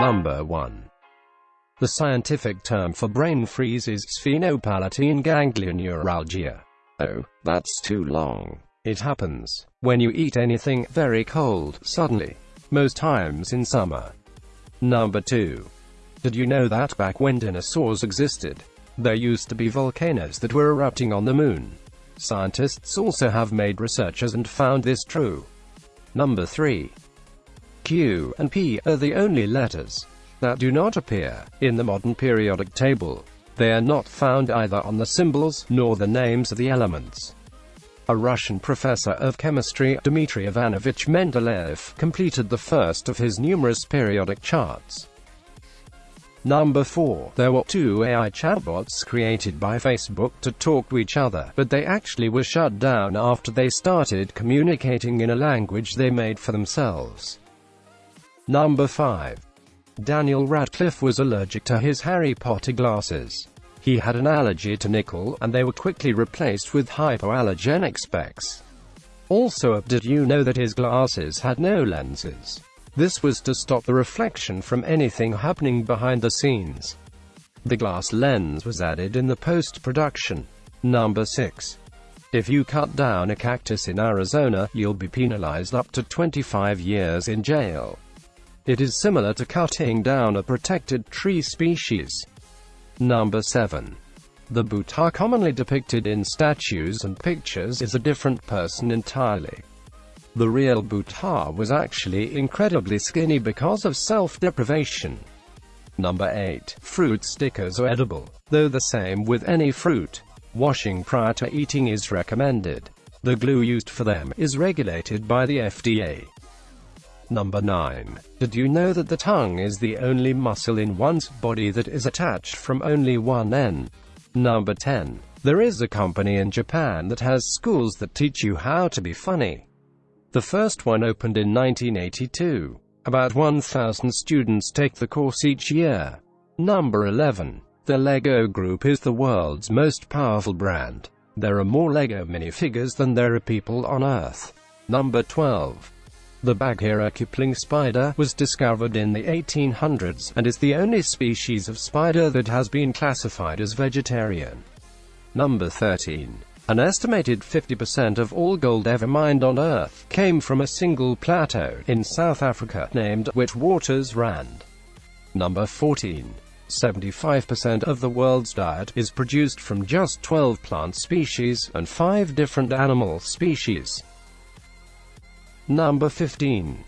Number 1. The scientific term for brain freeze is sphenopalatine ganglioneuralgia. Oh, that's too long. It happens when you eat anything very cold suddenly, most times in summer. Number 2. Did you know that back when dinosaurs existed, there used to be volcanoes that were erupting on the moon? Scientists also have made researches and found this true. Number 3. Q and P are the only letters that do not appear in the modern periodic table. They are not found either on the symbols nor the names of the elements. A Russian professor of chemistry, Dmitry Ivanovich Mendeleev, completed the first of his numerous periodic charts. Number 4. There were two AI chatbots created by Facebook to talk to each other, but they actually were shut down after they started communicating in a language they made for themselves. Number 5. Daniel Radcliffe was allergic to his Harry Potter glasses. He had an allergy to nickel, and they were quickly replaced with hypoallergenic specs. Also, did you know that his glasses had no lenses? This was to stop the reflection from anything happening behind the scenes. The glass lens was added in the post-production. Number 6. If you cut down a cactus in Arizona, you'll be penalized up to 25 years in jail. It is similar to cutting down a protected tree species. Number 7. The Buddha commonly depicted in statues and pictures is a different person entirely. The real Buddha was actually incredibly skinny because of self-deprivation. Number 8. Fruit stickers are edible, though the same with any fruit. Washing prior to eating is recommended. The glue used for them is regulated by the FDA. Number 9. Did you know that the tongue is the only muscle in one's body that is attached from only one end? Number 10. There is a company in Japan that has schools that teach you how to be funny. The first one opened in 1982. About 1,000 students take the course each year. Number 11. The LEGO Group is the world's most powerful brand. There are more LEGO minifigures than there are people on Earth. Number 12. The Bagheera Kipling spider was discovered in the 1800s, and is the only species of spider that has been classified as vegetarian. Number 13. An estimated 50% of all gold ever mined on Earth came from a single plateau in South Africa named Witwatersrand. Number 14. 75% of the world's diet is produced from just 12 plant species and 5 different animal species. Number 15.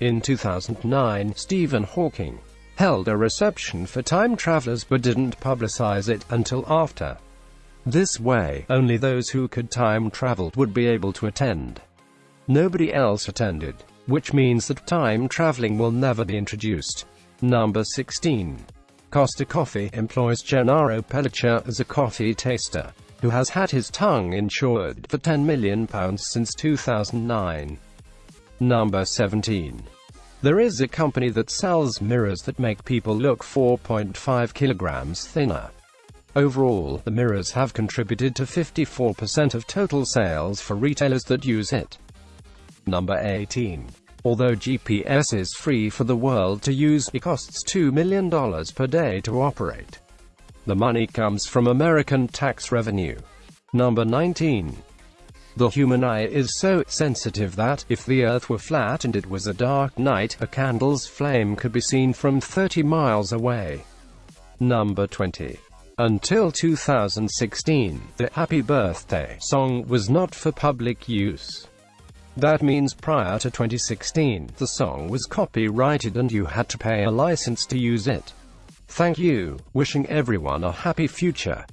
In 2009, Stephen Hawking held a reception for time travelers but didn't publicize it until after. This way, only those who could time travel would be able to attend. Nobody else attended, which means that time traveling will never be introduced. Number 16. Costa Coffee employs Gennaro Pelliccia as a coffee taster, who has had his tongue insured for £10 million since 2009. Number 17. There is a company that sells mirrors that make people look 4.5 kilograms thinner. Overall, the mirrors have contributed to 54% of total sales for retailers that use it. Number 18. Although GPS is free for the world to use, it costs $2 million per day to operate. The money comes from American tax revenue. Number 19. The human eye is so sensitive that, if the Earth were flat and it was a dark night, a candle's flame could be seen from 30 miles away. Number 20. Until 2016, the Happy Birthday song was not for public use. That means prior to 2016, the song was copyrighted and you had to pay a license to use it. Thank you, wishing everyone a happy future.